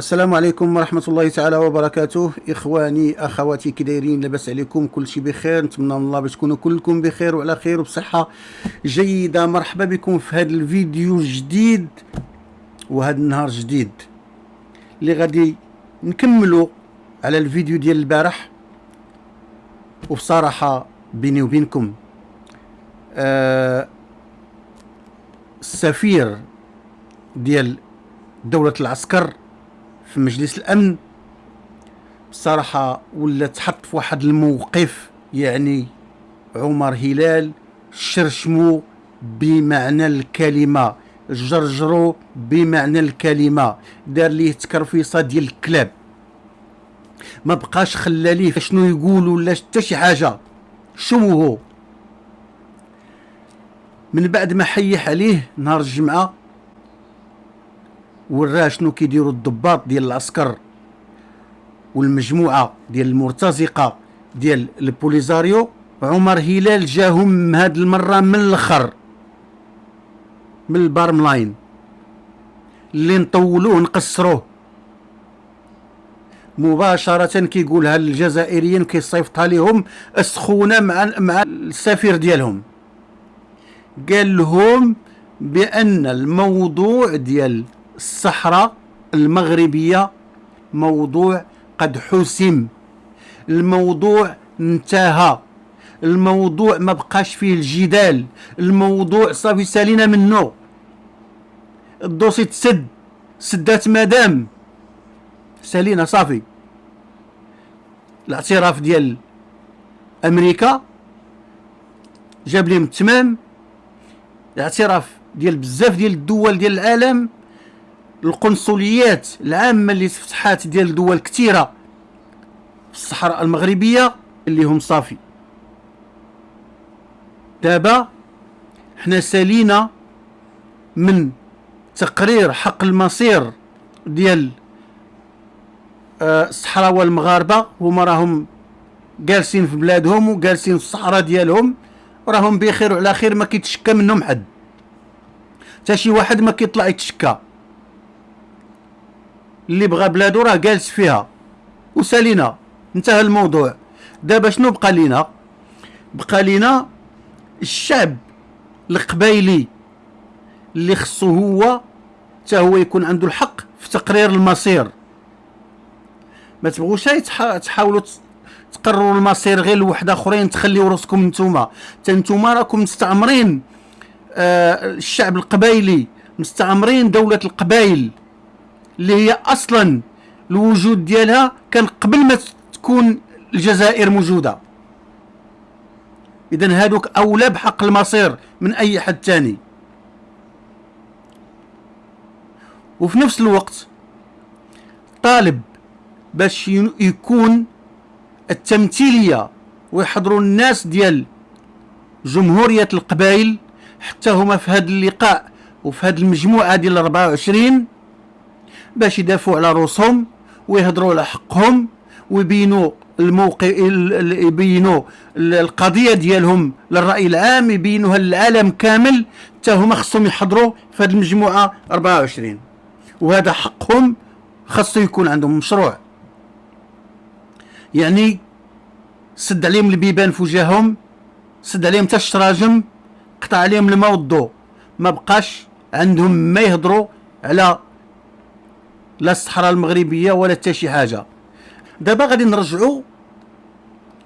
السلام عليكم ورحمة الله تعالى وبركاته. إخواني أخواتي كي دايرين لاباس عليكم كل شيء بخير. نتمنى من الله باش تكونوا كلكم بخير وعلى خير وبصحة جيدة. مرحبا بكم في هذا الفيديو الجديد وهذا النهار جديد. اللي غادي نكملوا على الفيديو ديال البارح. وبصراحة بيني وبينكم آه السفير ديال دولة العسكر في مجلس الأمن. بصراحة ولا تحط في واحد الموقف يعني عمر هلال شرشمو بمعنى الكلمة جرجرو بمعنى الكلمة دار ليه تكرفيصة ديال الكلاب. ما بقاش خلى ليه شنو يقول ولا حتى شي حاجة. شنو هو من بعد ما حيح عليه نهار الجمعة وراه شنو كيديروا الضباط ديال العسكر والمجموعة ديال المرتزقة ديال البوليزاريو عمر هلال جاهم هاد المرة من الأخر من البارم لاين اللي نطولوه نقصروه مباشرة كيقولها للجزائريين كيصيفطها لهم السخونة مع مع السفير ديالهم. قال لهم بأن الموضوع ديال الصحراء المغربية موضوع قد حسم. الموضوع انتهى. الموضوع ما بقاش فيه الجدال. الموضوع صافي سالينا منه. الدوسي تسد. سدات مدام. سالينا صافي. الاعتراف ديال أمريكا جاب لهم التمام الاعتراف ديال بزاف ديال الدول ديال العالم. القنصليات العامة اللي تفتحات ديال دول كثيرة في الصحراء المغربية اللي هم صافي. دابا حنا سالينا من تقرير حق المصير ديال آه، الصحراء والمغاربة. هما راهم جالسين في بلادهم وجالسين في الصحراء ديالهم. وراهم بخير وعلى خير ما كيتشكى منهم حد. حتى شي واحد ما كيطلع يتشكى. اللي بغى بلادو راه جالس فيها. وسالينا انتهى الموضوع. دابا شنو بقى لينا؟ بقى لينا الشعب القبايلي اللي خصو هو حتى هو يكون عنده الحق في تقرير المصير. ما تبغوش تحاولوا تقرروا المصير غير لوحده آخرين تخليو راسكم نتوما. حتى نتوما راكم مستعمرين آه الشعب القبايلي مستعمرين دولة القبائل اللي هي أصلا الوجود ديالها كان قبل ما تكون الجزائر موجودة. اذا هادوك أولى بحق المصير من أي حد تاني وفي نفس الوقت طالب باش يكون التمثيلية ويحضروا الناس ديال جمهورية القبائل حتى هما في هذا اللقاء وفي هذه المجموعة ديال 24 باش يدافعوا على روسهم ويهضروا على حقهم ويبينوا الموقع يبينوا القضية ديالهم للرأي العام يبينوها للعالم كامل حتى هما خصهم يحضروا في هذه المجموعة 24 وهذا حقهم خاصو يكون عندهم مشروع. يعني سد عليهم البيبان في وجههم سد عليهم حتى الشراجم قطع عليهم الماء والضوء. ما بقاش عندهم ما يهضروا على لا الصحراء المغربية ولا حتى شي حاجة. دابا غادي نرجعوا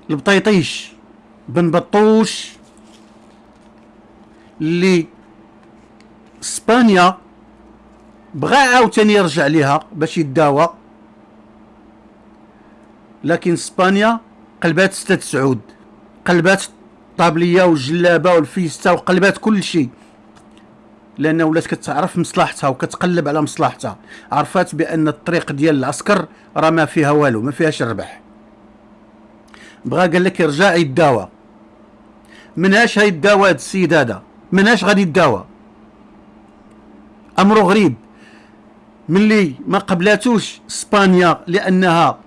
لبطيطيش بن بطوش اللي اسبانيا بغى عاوتاني يرجع ليها باش يداوى. لكن اسبانيا قلبات ستة سعود قلبات الطابليه والجلابه والفيستا وقلبات كل شيء لأن ولات كتعرف مصلحتها وكتقلب على مصلحتها. عرفات بأن الطريق ديال العسكر راه ما فيها والو ما فيهاش الربح. بغا قال لك يرجع يداوى مناش هيداوى هاد السيد هذا؟ مناش غادي يداوى؟ امره غريب. ملي ما قبلاتوش إسبانيا لأنها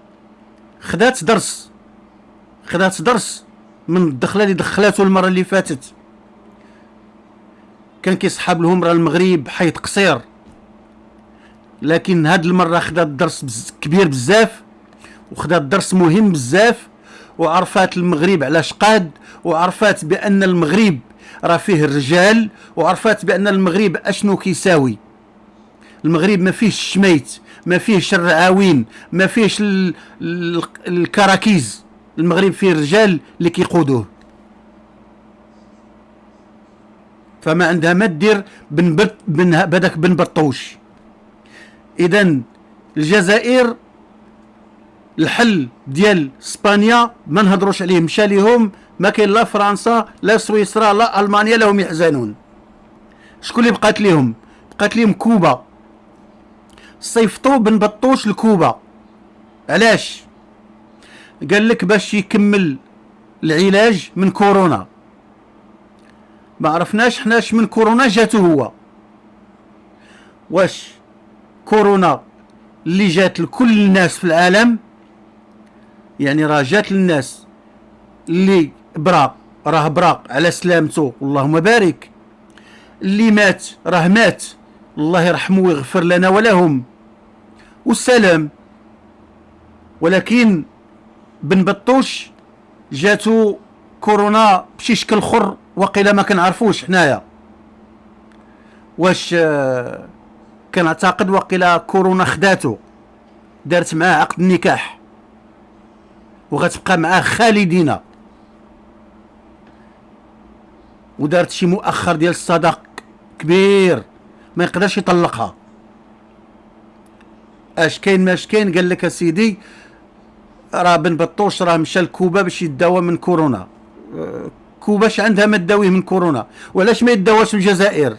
خدات درس خدات درس من الدخلة اللي دخلاته المرة اللي فاتت. كان كيصحاب لهم راه المغرب حيط قصير. لكن هاد المرة خدات درس بز... كبير بزاف وخدات درس مهم بزاف وعرفات المغرب علاش قاد وعرفات بأن المغرب راه فيه الرجال وعرفات بأن المغرب أشنو كيساوي. المغرب ما فيهش الشميت ما فيهش الرعاوين ما فيهش ال... ال... الكراكيز. المغرب فيه رجال اللي كيقودوه. فما عندها ما دير بن بن بدك بن بطوش. اذا الجزائر الحل ديال إسبانيا ما نهضروش عليه مشى ليهم ما كاين لا فرنسا لا سويسرا لا ألمانيا لهم يحزنون. شكون اللي بقات ليهم؟ بقات ليهم كوبا. صيفطوا بن بطوش لكوبا. علاش؟ قال لك باش يكمل العلاج من كورونا. ما عرفناش حناش من كورونا جاتو هو. واش كورونا اللي جات لكل الناس في العالم؟ يعني راه جات للناس اللي برا راه برا على سلامته اللهم بارك. اللي مات راه مات. الله يرحمه ويغفر لنا ولهم. والسلام. ولكن بن بطوش جاتو كورونا بشي شكل خر. وقيلا ما كنعرفوش حنايا. واش آه، كنعتقد وقيلا كورونا خداتو دارت معاه عقد النكاح وغتبقى معاه خالدين ودارت شي مؤخر ديال الصداق كبير ما يقدرش يطلقها. اش كاين ماش كاين؟ قال لك أسيدي راه بن بطوش راه مشى لكوبا باش يداوى من كورونا. آه، كوباش عندها ما تداويه من كورونا. وعلاش ما يداواش الجزائر؟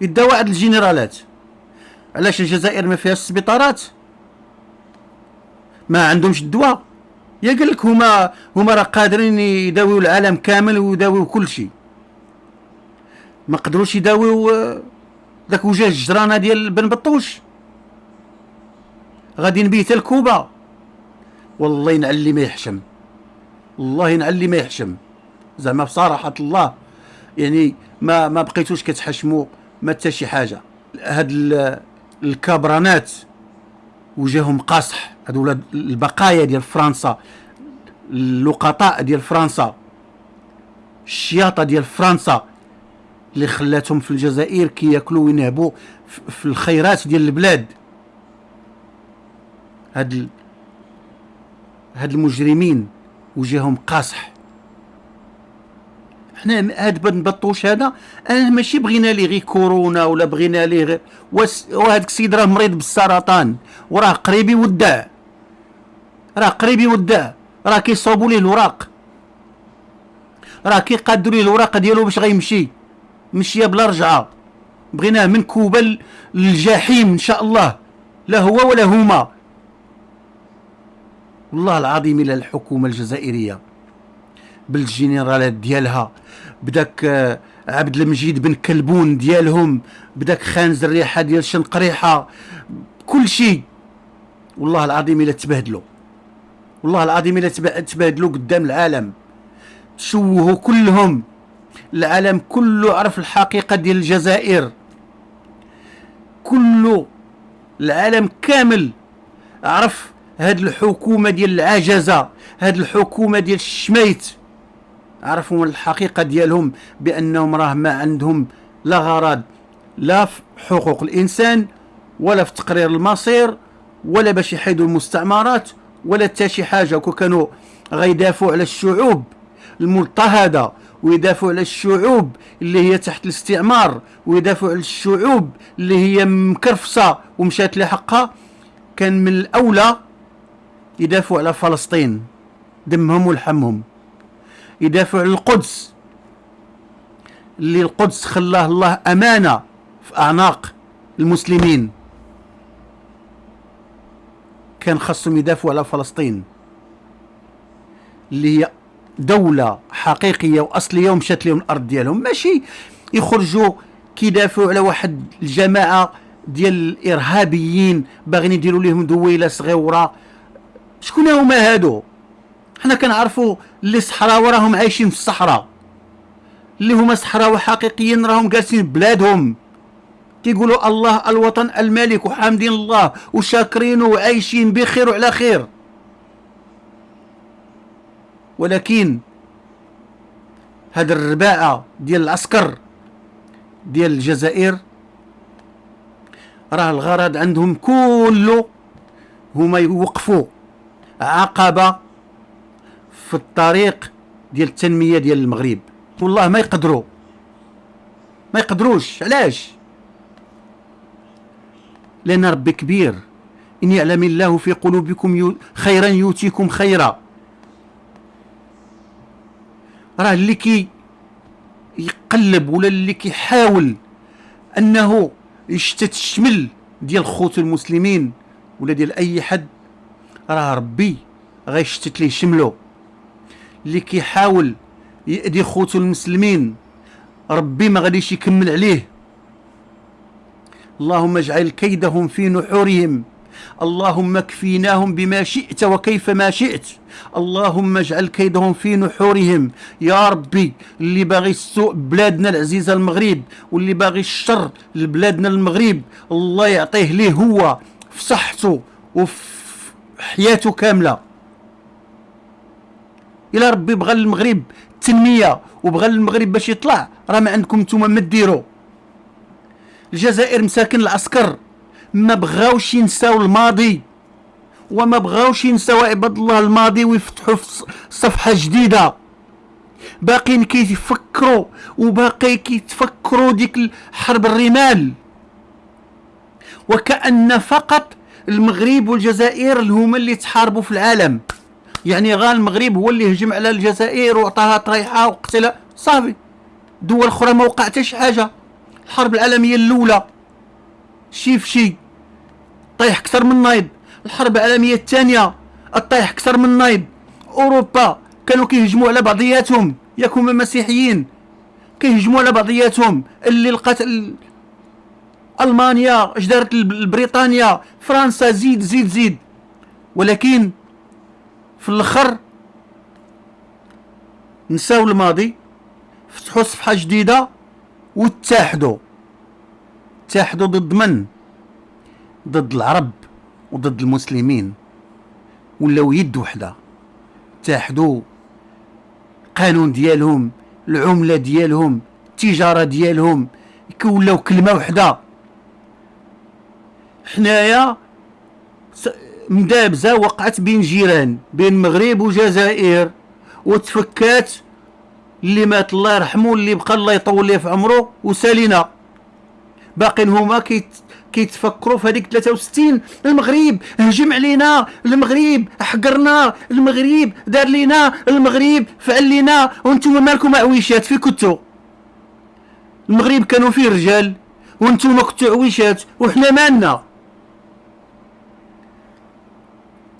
يداوى عند الجنرالات. علاش الجزائر ما فيهاش سبيطارات؟ ما عندهمش الدواء. يا قال لك هما هما راه قادرين يداويو العالم كامل ويداويو كل شيء. ما قدروش يداويو آه، ذاك وجه الجرانة ديال بن بطوش. غادي نبيت الكوبا والله ينعلي ما يحشم. والله ينعلي ما يحشم. زعما بصراحة الله. يعني ما ما بقيتوش كتحشموا ما حتى شي حاجة. هاد الكابرانات وجههم قاصح. ولاد البقايا ديال فرنسا اللقطاء ديال فرنسا الشياطة ديال فرنسا اللي خلاتهم في الجزائر كي ياكلوا وينهبوا في الخيرات ديال البلاد. هاد هاد المجرمين وجههم قاصح. حنا هاد بن بطوش هذا أنا ماشي بغينا ليه غير كورونا ولا بغينا ليه غير وهذاك السيد راه مريض بالسرطان وراه قريب يودع. راه قريب يودع. راه كيصوبوا ليه الوراق. راه كيقادوا ليه الوراق ديالو باش غيمشي. مشية بلا رجعة. بغيناه من كوبا للجحيم إن شاء الله. لا هو ولا هما. والله العظيم إلى الحكومة الجزائرية. بالجنرالات ديالها. بداك آه، عبد المجيد بن كلبون ديالهم بداك خانز الريحه ديال شنقريحه كل شيء والله العظيم إلا تبهدلوا والله العظيم إلا تبهدلوا قدام العالم. شوهوا كلهم. العالم كله عرف الحقيقة ديال الجزائر. كله. العالم كامل عرف هاد الحكومة ديال العجزة هاد الحكومة ديال الشميت. عرفوا الحقيقة ديالهم بأنهم راه ما عندهم لا غرض لا في حقوق الإنسان ولا في تقرير المصير ولا باش يحيدوا المستعمرات ولا حتى شي كون كانوا غيدافعوا على الشعوب المضطهدة ويدافعوا على الشعوب اللي هي تحت الاستعمار ويدافعوا على الشعوب اللي هي مكرفصة ومشات لحقها. كان من الأولى يدافعوا على فلسطين دمهم ولحمهم. يدافعوا على القدس اللي القدس خلاه الله أمانة في أعناق المسلمين. كان خاصهم يدافعوا على فلسطين. اللي هي دولة حقيقية وأصلية ومشات لهم الأرض ديالهم. ماشي يخرجوا كيدافعوا على واحد الجماعة ديال الإرهابيين باغيين يديروا لهم دويلة صغيرة. شكون هما هادو؟ حنا كنعرفوا اللي صحراء راهم عايشين في الصحراء. اللي هما صحراء حقيقيين راهم جالسين بلادهم. كيقولوا الله الوطن الملك وحامدين الله وشاكرين وعايشين بخير وعلى خير. ولكن هاد الرباعة ديال العسكر ديال الجزائر راه الغرض عندهم كله هما يوقفوا عقبة في الطريق ديال التنمية ديال المغرب. والله ما يقدروا. ما يقدروش. علاش؟ لأن ربي كبير. إن يعلم الله في قلوبكم خيرا يؤتيكم خيرا. راه اللي كي يقلب ولا اللي كيحاول أنه يشتت الشمل ديال خوت المسلمين ولا ديال أي حد راه ربي غيشتت ليه شملو اللي كيحاول يأذي خوتو المسلمين. ربي ما غاديش يكمل عليه. اللهم اجعل كيدهم في نحورهم. اللهم اكفيناهم بما شئت وكيف ما شئت. اللهم اجعل كيدهم في نحورهم. يا ربي اللي باغي السوء بلادنا العزيزه المغرب واللي باغي الشر لبلادنا المغرب الله يعطيه ليه هو في صحته وفي حياته كاملة. إلى ربي بغى المغرب التنميه وبغى المغرب باش يطلع. راه ما عندكم نتوما ما ديروا. الجزائر مساكن العسكر. ما بغاوش ينساو الماضي. وما بغاوش ينساو عباد الله الماضي ويفتحوا صفحة جديدة. باقيين كيفكروا وباقي كيتفكروا ديك حرب الرمال. وكأن فقط المغرب والجزائر هما اللي تحاربوا في العالم. يعني غا المغرب هو اللي هجم على الجزائر وعطاها طريحة وقتلها. صافي. دول أخرى ما وقع حتى شي حاجة. الحرب العالمية الأولى. شي في شي. طيح أكثر من نايض. الحرب العالمية الثانية. طيح أكثر من نايض. أوروبا كانوا كيهجموا على بعضياتهم. ياك مسيحيين كيهجموا على بعضياتهم. اللي لقات ألمانيا اش دارت بريطانيا فرنسا زيد زيد زيد. ولكن في الآخر نساو الماضي فتحوا صفحة جديدة واتحدوا اتحدوا ضد من؟ ضد العرب وضد المسلمين. ولاو يد وحدة. اتحدوا القانون ديالهم العملة ديالهم التجارة ديالهم ولاو كلمة وحدة. حنايا مدابزة وقعت بين جيران بين المغرب وجزائر وتفكات اللي مات الله يرحمه اللي بقى الله يطول ليه في عمره وسالينا. باقين هما كيت كيتفكروا في هذيك 63 المغرب هجم علينا المغرب حقرنا المغرب دار لينا المغرب فعل لينا وأنتم مالكم عويشات في كنتو المغرب كانوا فيه رجال وأنتم كنتو عويشات وحنا مالنا.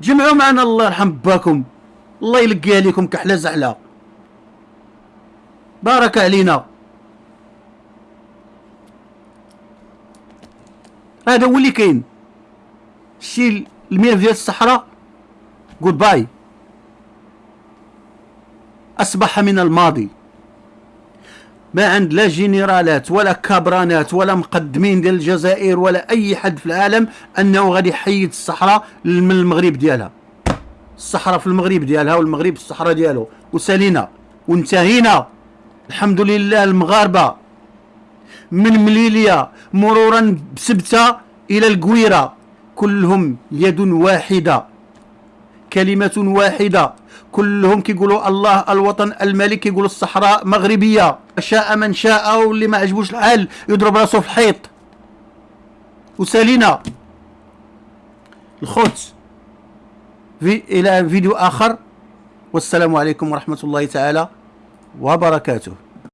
جمعوا معنا الله يرحم باكم. الله يلقي عليكم كحلة زعله بارك علينا. هذا هو اللي كاين. شي الملف ديال الصحراء. good bye أصبح من الماضي. ما عند لا جنرالات ولا كابرانات ولا مقدمين ديال الجزائر ولا أي حد في العالم أنه غادي يحيد الصحراء من المغرب ديالها. الصحراء في المغرب ديالها والمغرب في الصحراء ديالو. وسالينا وانتهينا. الحمد لله المغاربة. من مليليا مرورا بسبتة إلى القويره كلهم يد واحدة. كلمة واحدة. كلهم كيقولوا الله الوطن الملك كيقولوا الصحراء مغربية. شاء من شاء واللي ما عجبوش الحال يضرب راسه في الحيط. وسالينا. الخوت. في إلى فيديو آخر. والسلام عليكم ورحمة الله تعالى وبركاته.